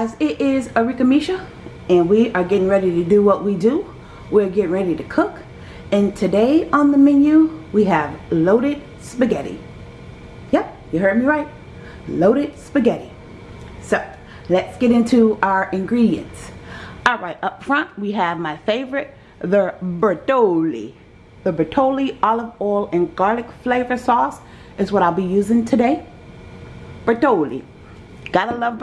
guys, it is Arika Misha and we are getting ready to do what we do. We're getting ready to cook and today on the menu we have loaded spaghetti. Yep, you heard me right. Loaded spaghetti. So let's get into our ingredients. Alright, up front we have my favorite, the Bertolli The Bertolli olive oil and garlic flavor sauce is what I'll be using today. Bertolli Gotta love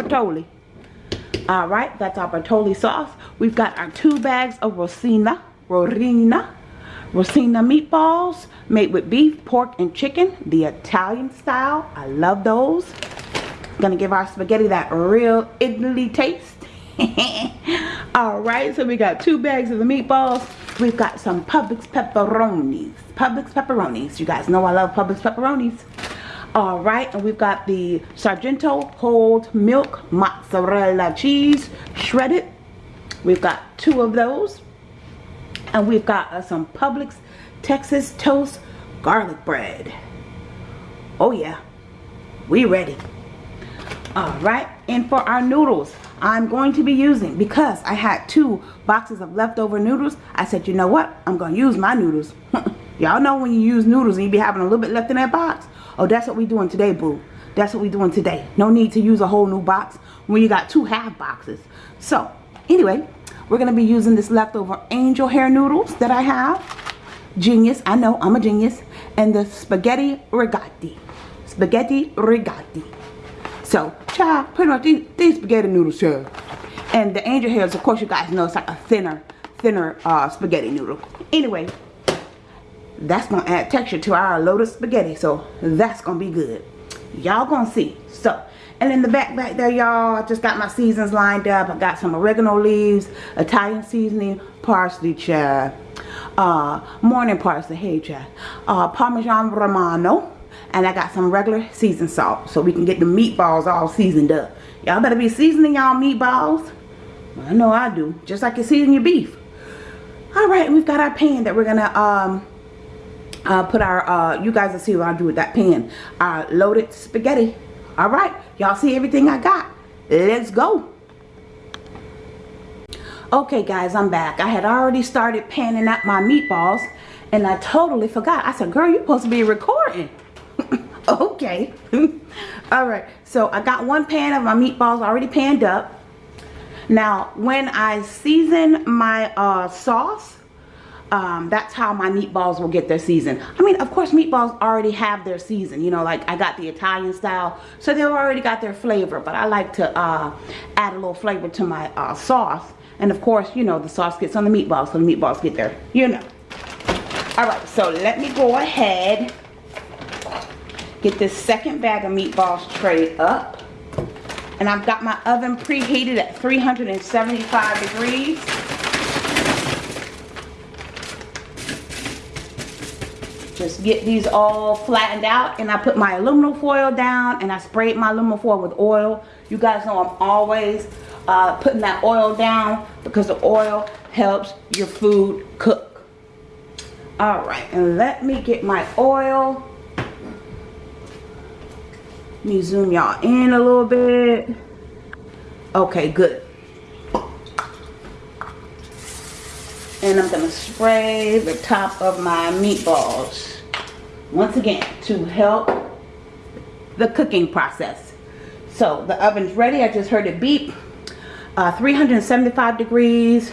Bertolli. Alright, that's our Bertolli sauce. We've got our two bags of Rosina, Rorina, Rosina meatballs made with beef, pork, and chicken, the Italian style. I love those. Gonna give our spaghetti that real Italy taste. Alright, so we got two bags of the meatballs. We've got some Publix pepperonis. Publix pepperonis. You guys know I love Publix pepperonis. All right, and we've got the Sargento whole milk mozzarella cheese shredded. We've got two of those. And we've got uh, some Publix Texas toast garlic bread. Oh yeah, we ready. All right, and for our noodles, I'm going to be using, because I had two boxes of leftover noodles, I said, you know what? I'm going to use my noodles. Y'all know when you use noodles and you be having a little bit left in that box. Oh, that's what we doing today, boo. That's what we doing today. No need to use a whole new box when you got two half boxes. So, anyway, we're going to be using this leftover angel hair noodles that I have. Genius. I know, I'm a genius. And the spaghetti rigati. Spaghetti rigati. So, child, pretty much these, these spaghetti noodles, child. And the angel hairs, of course, you guys know it's like a thinner, thinner uh, spaghetti noodle. Anyway, that's gonna add texture to our lotus spaghetti so that's gonna be good. Y'all gonna see. So and in the back back there y'all I just got my seasons lined up. I got some oregano leaves Italian seasoning parsley chive uh, morning parsley hey chive uh, Parmesan Romano and I got some regular seasoned salt so we can get the meatballs all seasoned up. Y'all better be seasoning y'all meatballs. I know I do just like you season your beef. Alright we've got our pan that we're gonna um uh, put our, uh, you guys will see what I do with that pan. Uh, loaded spaghetti. All right. Y'all see everything I got. Let's go. Okay, guys, I'm back. I had already started panning out my meatballs, and I totally forgot. I said, girl, you're supposed to be recording. okay. All right. So I got one pan of my meatballs already panned up. Now, when I season my uh, sauce, um, that's how my meatballs will get their season. I mean, of course, meatballs already have their season. You know, like I got the Italian style, so they've already got their flavor. But I like to uh, add a little flavor to my uh, sauce. And of course, you know, the sauce gets on the meatballs, so the meatballs get there. You know. All right, so let me go ahead, get this second bag of meatballs tray up. And I've got my oven preheated at 375 degrees. Just get these all flattened out and I put my aluminum foil down and I sprayed my aluminum foil with oil. You guys know I'm always uh, putting that oil down because the oil helps your food cook. All right and let me get my oil. Let me zoom y'all in a little bit. Okay good and I'm going to spray the top of my meatballs once again to help the cooking process. So the oven's ready. I just heard it beep. Uh, 375 degrees.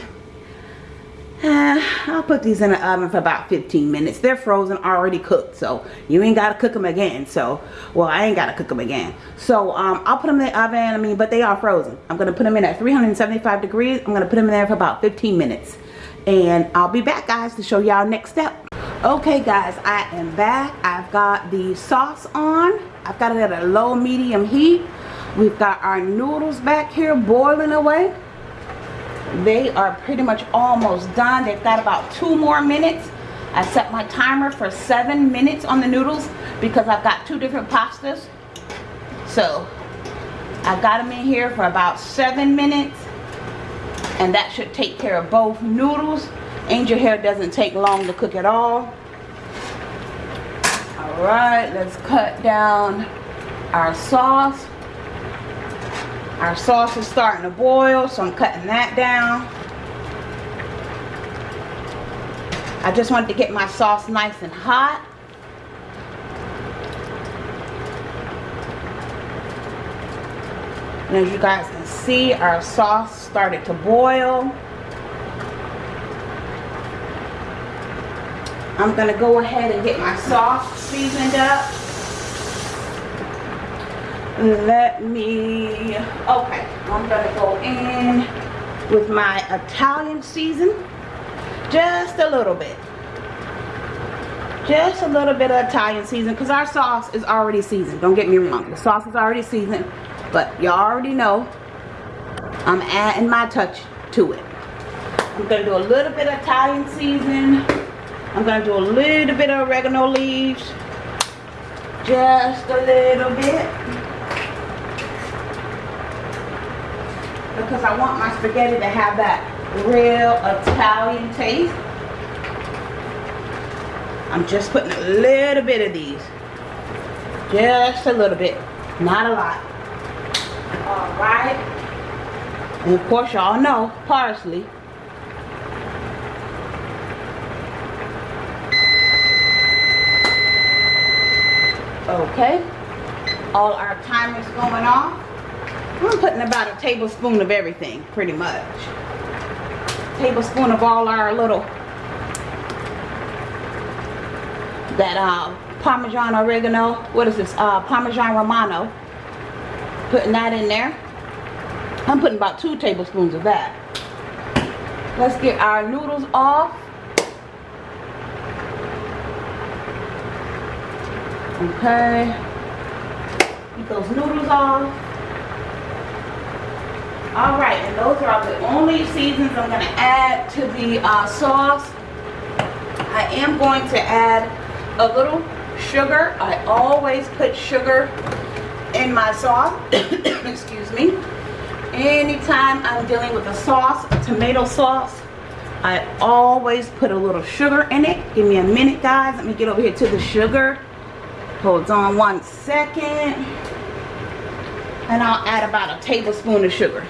Uh, I'll put these in the oven for about 15 minutes. They're frozen already cooked so you ain't got to cook them again. So well I ain't got to cook them again. So um, I'll put them in the oven. I mean but they are frozen. I'm gonna put them in at 375 degrees. I'm gonna put them in there for about 15 minutes and I'll be back guys to show y'all next step. Okay guys I am back. I've got the sauce on. I've got it at a low medium heat. We've got our noodles back here boiling away. They are pretty much almost done. They've got about two more minutes. I set my timer for seven minutes on the noodles because I've got two different pastas. So I got them in here for about seven minutes and that should take care of both noodles angel hair doesn't take long to cook at all all right let's cut down our sauce Our sauce is starting to boil, so I'm cutting that down. I just wanted to get my sauce nice and hot. And as you guys can see, our sauce started to boil. I'm going to go ahead and get my sauce seasoned up. Let me, okay, I'm going to go in with my Italian season. Just a little bit. Just a little bit of Italian season because our sauce is already seasoned. Don't get me wrong. The sauce is already seasoned. But y'all already know I'm adding my touch to it. I'm going to do a little bit of Italian seasoning. I'm going to do a little bit of oregano leaves. Just a little bit. Because I want my spaghetti to have that real Italian taste. I'm just putting a little bit of these. Just a little bit. Not a lot. Alright. Of course y'all know parsley. Okay. All our timers going off. I'm putting about a tablespoon of everything, pretty much. Tablespoon of all our little that uh, Parmesan oregano. What is this? Uh, Parmesan Romano putting that in there. I'm putting about two tablespoons of that. Let's get our noodles off. Okay. Get those noodles off. Alright, and those are the only seasons I'm going to add to the uh, sauce. I am going to add a little sugar. I always put sugar in my sauce. Excuse me. Anytime I'm dealing with a sauce, a tomato sauce, I always put a little sugar in it. Give me a minute, guys. Let me get over here to the sugar. Hold on one second. And I'll add about a tablespoon of sugar.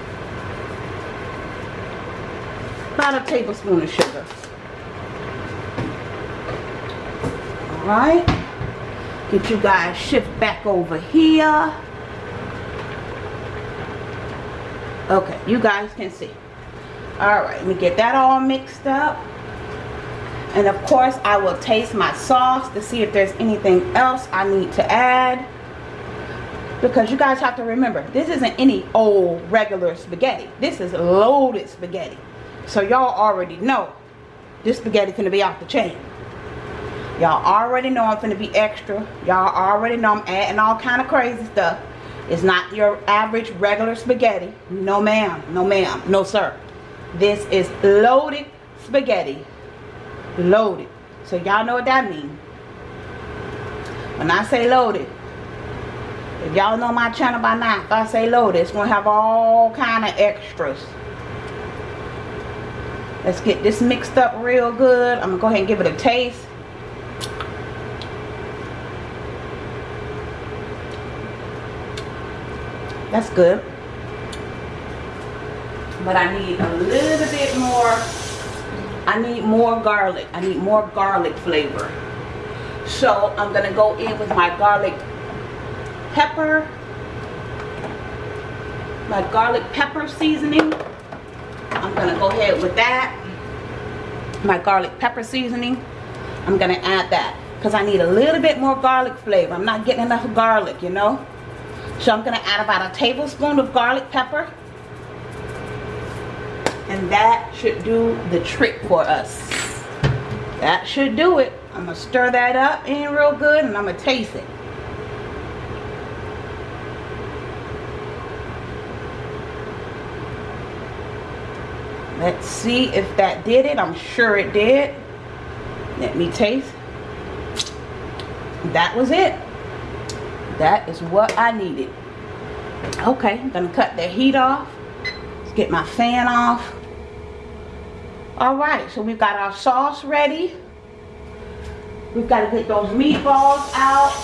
About a tablespoon of sugar. Alright. Get you guys shift back over here. Okay, you guys can see. Alright, let me get that all mixed up. And of course, I will taste my sauce to see if there's anything else I need to add. Because you guys have to remember, this isn't any old regular spaghetti. This is loaded spaghetti. So y'all already know this spaghetti to be off the chain. Y'all already know I'm gonna be extra. Y'all already know I'm adding all kind of crazy stuff. It's not your average regular spaghetti. No ma'am. No ma'am. No sir. This is loaded spaghetti. Loaded. So y'all know what that means. When I say loaded, if y'all know my channel by now, if I say loaded, it's going to have all kind of extras. Let's get this mixed up real good. I'm going to go ahead and give it a taste. That's good. But I need a little bit more. I need more garlic. I need more garlic flavor. So I'm going to go in with my garlic pepper. My garlic pepper seasoning. I'm going to go ahead with that. My garlic pepper seasoning. I'm going to add that. Because I need a little bit more garlic flavor. I'm not getting enough garlic, you know. So I'm going to add about a tablespoon of garlic pepper. And that should do the trick for us. That should do it. I'm going to stir that up in real good and I'm going to taste it. Let's see if that did it. I'm sure it did. Let me taste. That was it that is what I needed. Okay I'm gonna cut the heat off. Let's get my fan off. Alright so we've got our sauce ready. We've got to get those meatballs out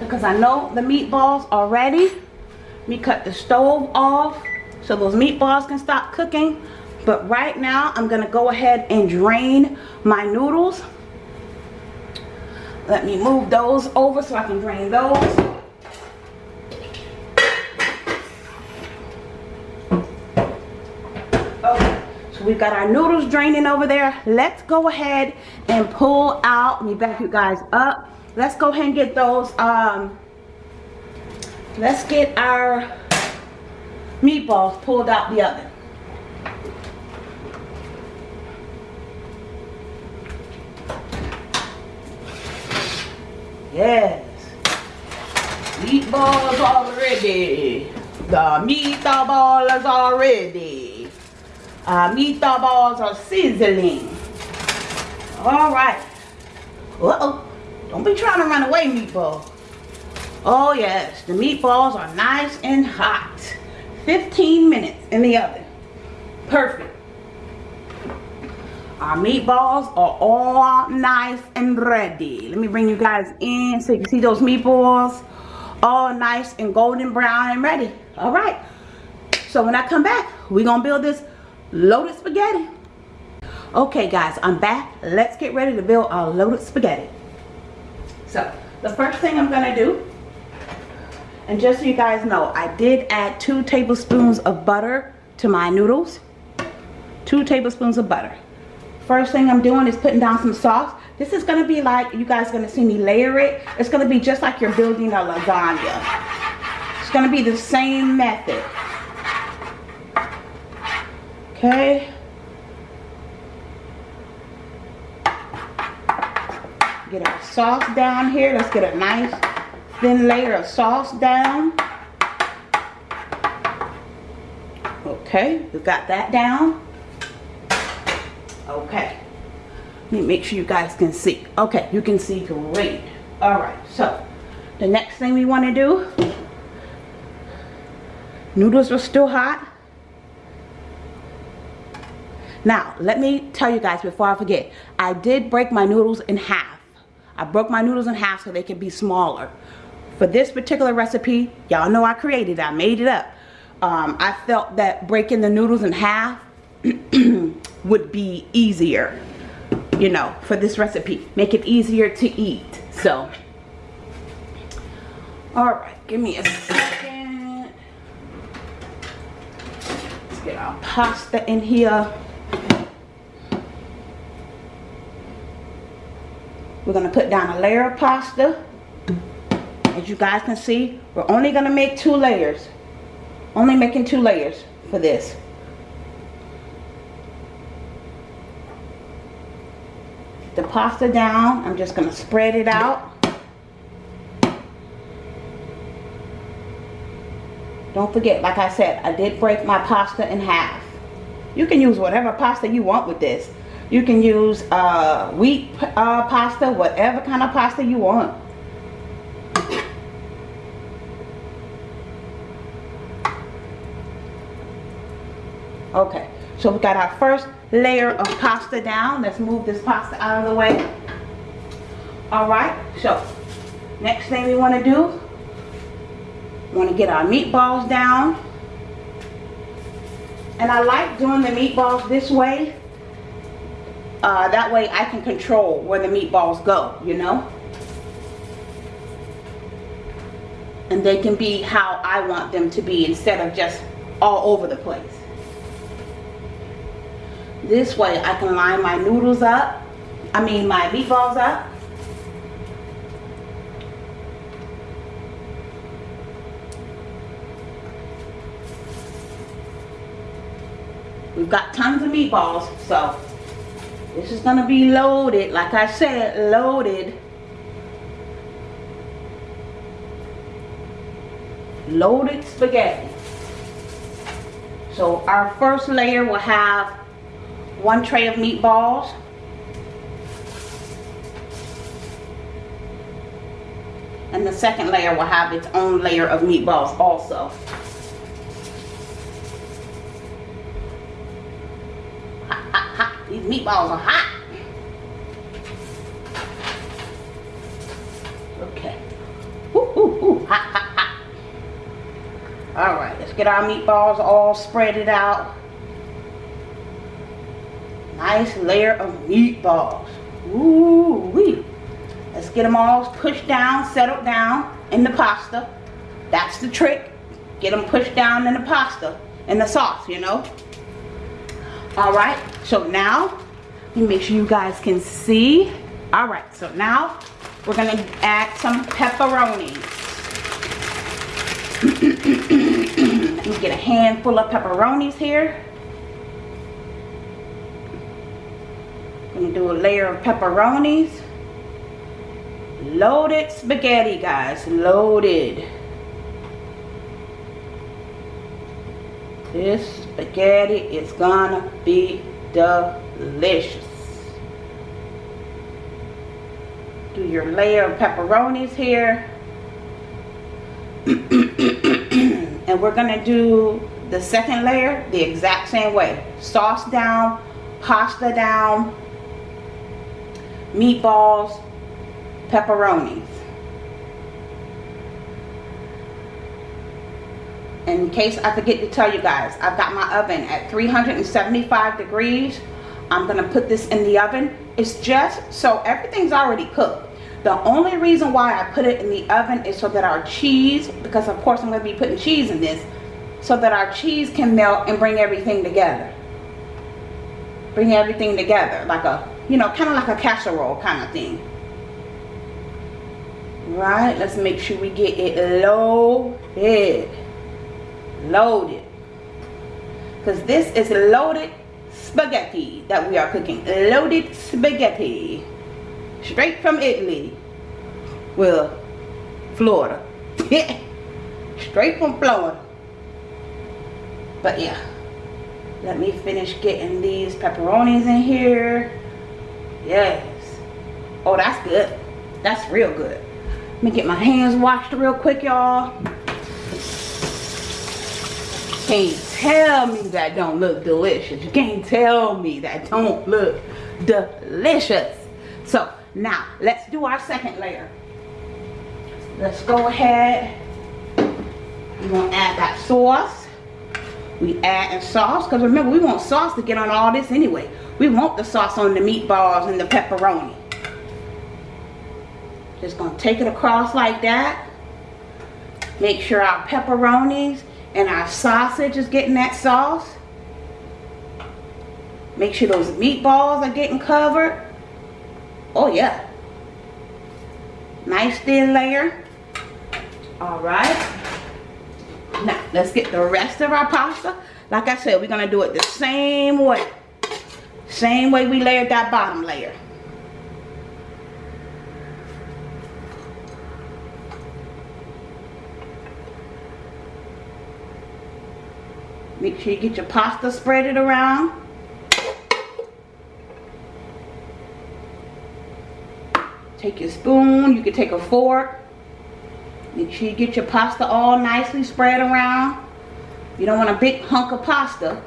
because I know the meatballs are ready. Me cut the stove off so those meatballs can stop cooking. But right now, I'm to go ahead and drain my noodles. Let me move those over so I can drain those. Okay, so we've got our noodles draining over there. Let's go ahead and pull out, let me back you guys up. Let's go ahead and get those, um, let's get our meatballs pulled out the oven. Yes. Meatballs already. The meatballs is already. Uh, meatballs are sizzling. All right. Uh-oh. Don't be trying to run away, meatball. Oh, yes. The meatballs are nice and hot. 15 minutes in the oven. Perfect. Our meatballs are all nice and ready. Let me bring you guys in so you can see those meatballs all nice and golden brown and ready. All right. So when I come back, we're to build this loaded spaghetti. Okay, guys, I'm back. Let's get ready to build our loaded spaghetti. So the first thing I'm to do, and just so you guys know, I did add two tablespoons of butter to my noodles. Two tablespoons of butter. First thing I'm doing is putting down some sauce. This is going to be like, you guys going to see me layer it. It's going to be just like you're building a lasagna. It's going to be the same method. Okay. Get our sauce down here. Let's get a nice thin layer of sauce down. Okay, we've got that down. Okay. Let me make sure you guys can see. Okay, you can see great. Alright, so the next thing we want to do, noodles are still hot. Now, let me tell you guys before I forget, I did break my noodles in half. I broke my noodles in half so they could be smaller. For this particular recipe, y'all know I created I made it up. Um, I felt that breaking the noodles in half would be easier you know for this recipe. Make it easier to eat. So all right give me a second. Let's get our pasta in here. We're gonna put down a layer of pasta. As you guys can see we're only gonna make two layers. Only making two layers for this the pasta down. I'm just going to spread it out. Don't forget, like I said, I did break my pasta in half. You can use whatever pasta you want with this. You can use uh, wheat uh, pasta, whatever kind of pasta you want. Okay, so we got our first layer of pasta down. Let's move this pasta out of the way. Alright, so next thing we want to do, want to get our meatballs down. And I like doing the meatballs this way. Uh, that way I can control where the meatballs go, you know. And they can be how I want them to be instead of just all over the place. This way I can line my noodles up. I mean my meatballs up. We've got tons of meatballs, so this is going to be loaded. Like I said, loaded. Loaded spaghetti. So our first layer will have one tray of meatballs. And the second layer will have its own layer of meatballs also. These meatballs are hot. Okay. Ooh, ooh, ooh. Hot, hot, hot. All right, let's get our meatballs all spread it out. Nice layer of meatballs. Ooh wee. Let's get them all pushed down, settled down in the pasta. That's the trick. Get them pushed down in the pasta, in the sauce, you know. All right, so now, make sure you guys can see. All right, so now we're gonna add some pepperonis. let me get a handful of pepperonis here. Do a layer of pepperonis. Loaded spaghetti, guys. Loaded. This spaghetti is gonna be delicious. Do your layer of pepperonis here. and we're gonna do the second layer the exact same way. Sauce down, pasta down, meatballs, pepperonis. In case I forget to tell you guys, I've got my oven at 375 degrees. I'm going to put this in the oven. It's just so everything's already cooked. The only reason why I put it in the oven is so that our cheese, because of course I'm going to be putting cheese in this, so that our cheese can melt and bring everything together. Bring everything together like a you know, kind of like a casserole kind of thing. Right, let's make sure we get it loaded. Loaded. Because this is loaded spaghetti that we are cooking. Loaded spaghetti. Straight from Italy. Well, Florida. Straight from Florida. But yeah. Let me finish getting these pepperonis in here. Yes. Oh, that's good. That's real good. Let me get my hands washed real quick, y'all. Can't tell me that don't look delicious. You can't tell me that don't look delicious. So, now, let's do our second layer. Let's go ahead. We're to add that sauce. We add in sauce, because remember, we want sauce to get on all this anyway. We want the sauce on the meatballs and the pepperoni. Just to take it across like that. Make sure our pepperonis and our sausage is getting that sauce. Make sure those meatballs are getting covered. Oh yeah. Nice thin layer. Alright. Now, let's get the rest of our pasta. Like I said, we're going to do it the same way. Same way we layered that bottom layer. Make sure you get your pasta spread it around. Take your spoon, you can take a fork. Make sure you get your pasta all nicely spread around. You don't want a big hunk of pasta.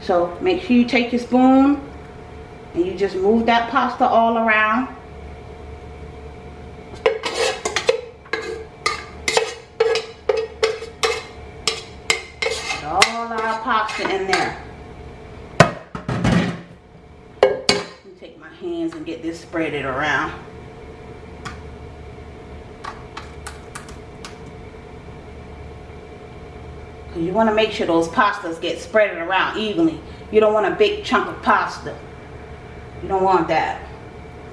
So make sure you take your spoon and you just move that pasta all around. Put all our pasta in there. take my hands and get this spreaded around. you want to make sure those pastas get spread around evenly. You don't want a big chunk of pasta. You don't want that.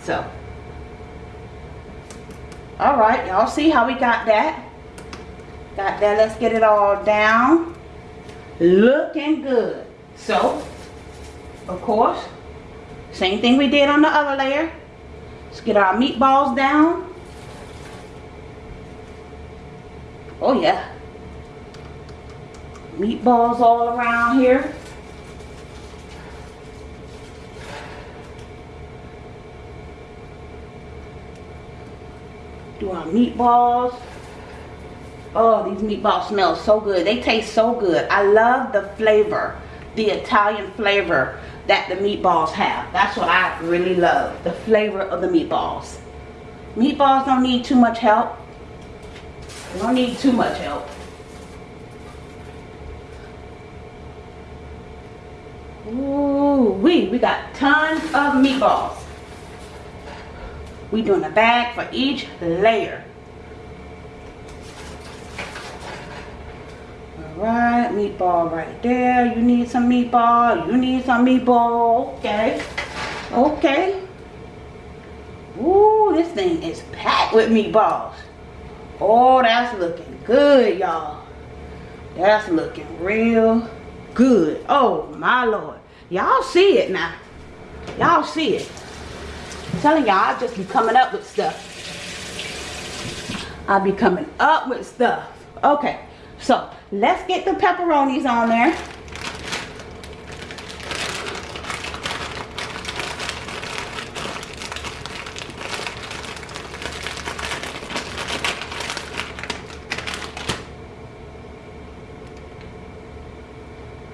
So. Alright, y'all see how we got that? Got that. Let's get it all down. Looking good. So, of course, same thing we did on the other layer. Let's get our meatballs down. Oh yeah meatballs all around here. do our meatballs? Oh these meatballs smell so good. They taste so good. I love the flavor the italian flavor that the meatballs have. That's what i really love the flavor of the meatballs. Meatballs don't need too much help. They don't need too much help. Ooh, we we got tons of meatballs. We doing a bag for each layer. Alright, meatball right there. You need some meatball. You need some meatball. Okay. Okay. Ooh, this thing is packed with meatballs. Oh, that's looking good, y'all. That's looking real good. Oh, my Lord. Y'all see it now. Y'all see it. I'm telling y'all, I just be coming up with stuff. I'll be coming up with stuff. Okay, so let's get the pepperonis on there.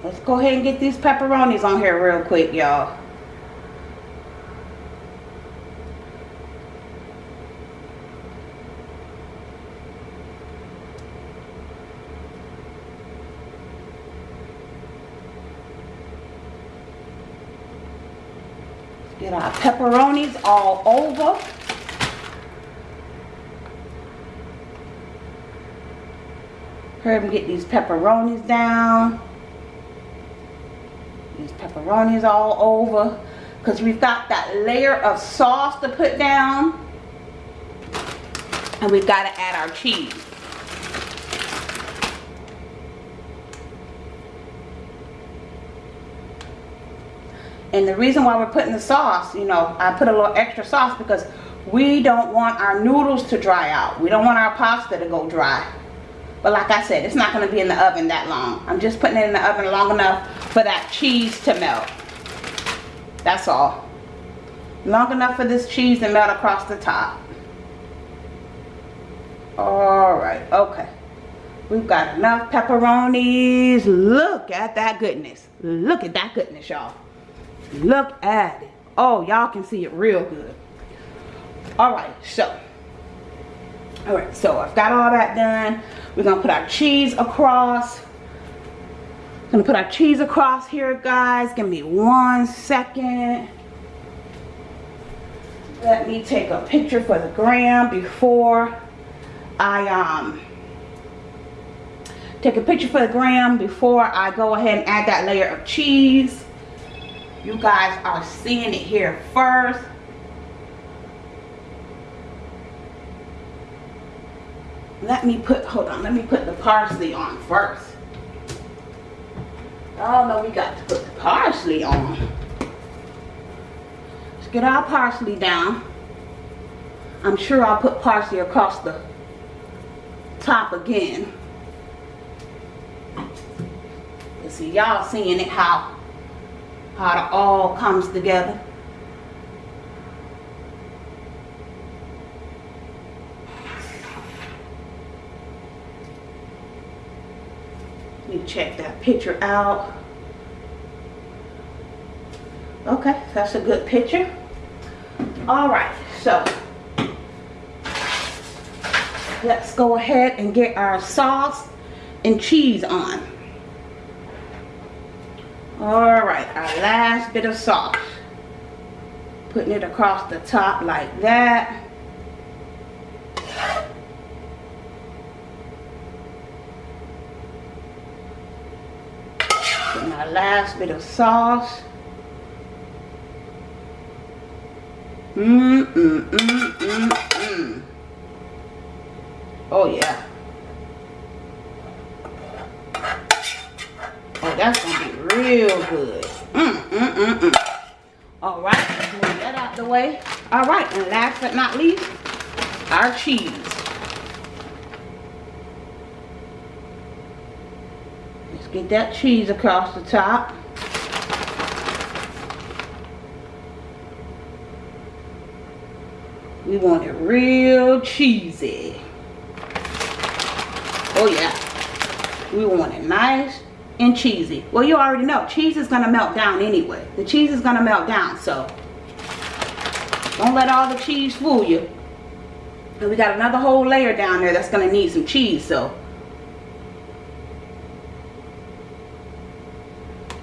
Let's go ahead and get these pepperonis on here real quick, y'all. Get our pepperonis all over. Hurry up and get these pepperonis down. These pepperonis all over. Because we've got that layer of sauce to put down. And we've got to add our cheese. And the reason why we're putting the sauce, you know, I put a little extra sauce because we don't want our noodles to dry out. We don't want our pasta to go dry. But like I said, it's not going to be in the oven that long. I'm just putting it in the oven long enough for that cheese to melt. That's all. Long enough for this cheese to melt across the top. Alright, okay. We've got enough pepperonis. Look at that goodness. Look at that goodness, y'all. Look at it. Oh, y'all can see it real good. Alright, so. Alright, so I've got all that done. We're to put our cheese across. Gonna put our cheese across here, guys. Give me one second. Let me take a picture for the gram before I um take a picture for the gram before I go ahead and add that layer of cheese. You guys are seeing it here first. Let me put, hold on, let me put the parsley on first. Oh no, we got to put the parsley on. Let's get our parsley down. I'm sure I'll put parsley across the top again. You see, y'all seeing it how how it all comes together. Let me check that picture out. Okay, that's a good picture. All right, so let's go ahead and get our sauce and cheese on. All right, our last bit of sauce. Putting it across the top like that. Putting our last bit of sauce. Mmm, mmm, mmm, mmm, mmm. Oh, yeah. Oh, that's to be real good. Mmm, mmm, mmm, mmm. All right, move that out the way. All right, and last but not least, our cheese. Let's get that cheese across the top. We want it real cheesy. Oh yeah. We want it nice and cheesy. Well, you already know. Cheese is going to melt down anyway. The cheese is going to melt down, so don't let all the cheese fool you. And we got another whole layer down there that's going to need some cheese, so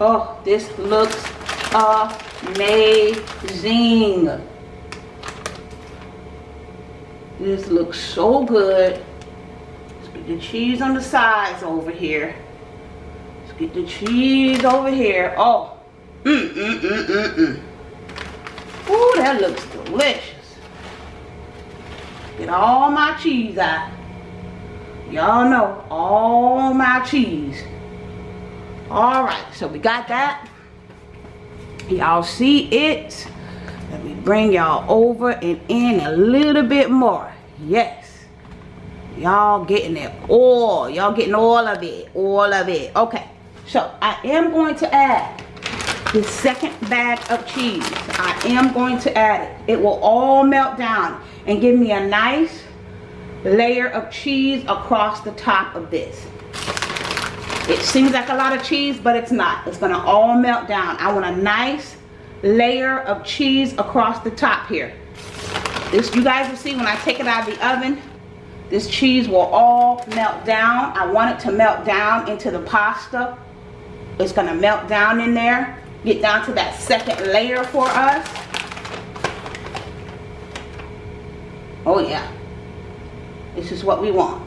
Oh, this looks amazing. This looks so good. Let's get the cheese on the sides over here. Get the cheese over here. Oh, mm, mm, mm, mm, mm. Ooh, that looks delicious. Get all my cheese out. Y'all know, all my cheese. All right, so we got that. Y'all see it. Let me bring y'all over and in a little bit more. Yes. Y'all getting it all. Y'all getting all of it. All of it. Okay. So I am going to add the second bag of cheese. I am going to add it. It will all melt down and give me a nice layer of cheese across the top of this. It seems like a lot of cheese, but it's not. It's gonna all melt down. I want a nice layer of cheese across the top here. This, you guys will see when I take it out of the oven, this cheese will all melt down. I want it to melt down into the pasta. It's gonna melt down in there get down to that second layer for us. Oh yeah. This is what we want.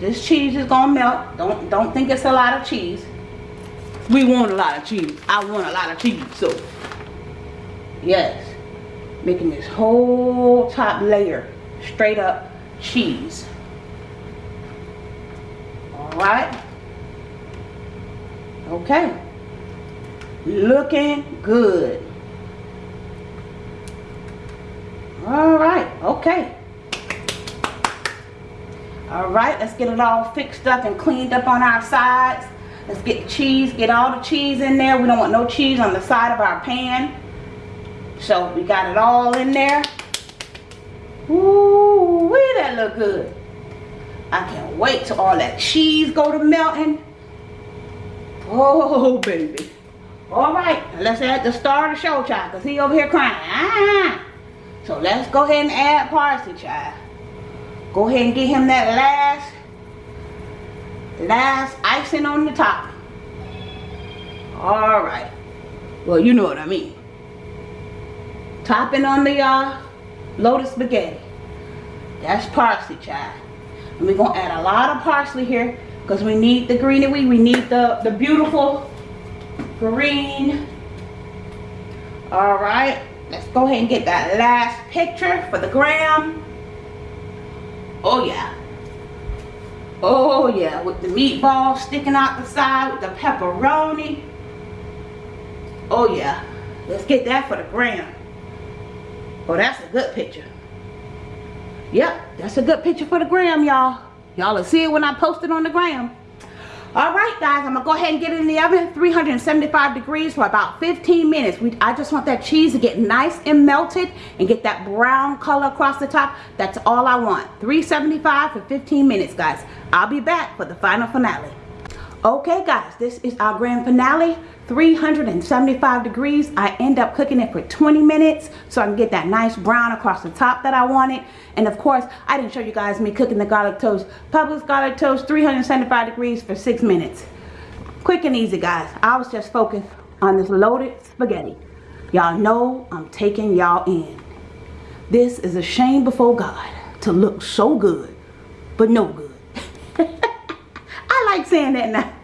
This cheese is gonna melt. Don't don't think it's a lot of cheese. We want a lot of cheese. I want a lot of cheese. So yes. Making this whole top layer straight up cheese. Alright. Okay. Looking good. All right okay. All right let's get it all fixed up and cleaned up on our sides. Let's get the cheese get all the cheese in there. We don't want no cheese on the side of our pan. So we got it all in there. Ooh, wee, that look good. I can't wait till all that cheese go to melting oh baby all right, let's add the star of the show, child, because he over here crying. Ah. So let's go ahead and add parsley, child. Go ahead and get him that last, last icing on the top. All right. Well, you know what I mean. Topping on the uh, lotus spaghetti. That's parsley, child. And we're going to add a lot of parsley here because we need the greenery. We need the, the beautiful green. All right, let's go ahead and get that last picture for the gram. Oh yeah. Oh yeah, with the meatball sticking out the side with the pepperoni. Oh yeah, let's get that for the gram. Oh, that's a good picture. Yep, that's a good picture for the gram, y'all. Y'all will see it when I post it on the gram. All right guys i'm gonna go ahead and get it in the oven. 375 degrees for about 15 minutes. We i just want that cheese to get nice and melted and get that brown color across the top. That's all i want. 375 for 15 minutes guys. I'll be back for the final finale okay guys this is our grand finale. 375 degrees. I end up cooking it for 20 minutes so i can get that nice brown across the top that i wanted. And of course i didn't show you guys me cooking the garlic toast. Publix garlic toast 375 degrees for six minutes. Quick and easy guys. I was just focused on this loaded spaghetti. Y'all know i'm taking y'all in. This is a shame before god to look so good but no good like saying that now.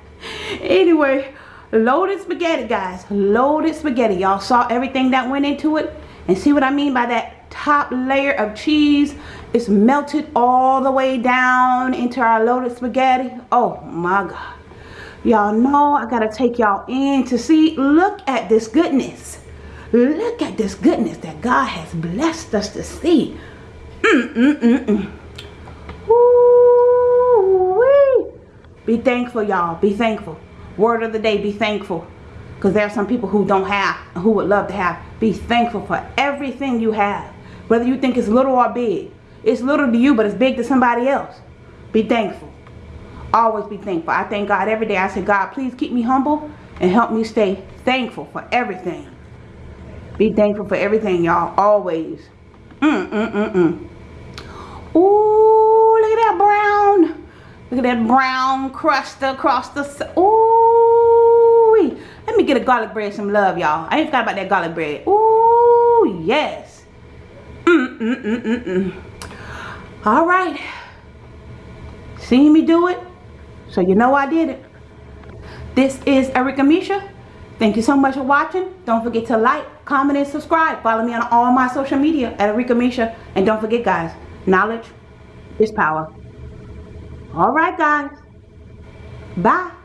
Anyway, loaded spaghetti, guys. Loaded spaghetti. Y'all saw everything that went into it? And see what I mean by that top layer of cheese? It's melted all the way down into our loaded spaghetti. Oh my God. Y'all know I gotta take y'all in to see. Look at this goodness. Look at this goodness that God has blessed us to see. Mm, mm, mm, Be thankful, y'all. Be thankful. Word of the day, be thankful. Because there are some people who don't have, who would love to have. Be thankful for everything you have. Whether you think it's little or big. It's little to you, but it's big to somebody else. Be thankful. Always be thankful. I thank God every day. I say, God, please keep me humble and help me stay thankful for everything. Be thankful for everything, y'all. Always. Mm, mm, mm, mm. Ooh, look at that brown. Look at that brown crust across the... Ooh. Let me get a garlic bread some love, y'all. I ain't forgot about that garlic bread. Ooh, yes. Mm, mm, mm, mm, mm. All right. Seeing me do it, so you know I did it. This is Erica Misha. Thank you so much for watching. Don't forget to like, comment, and subscribe. Follow me on all my social media at Erica Misha. And don't forget, guys, knowledge is power. All right, guys. Bye.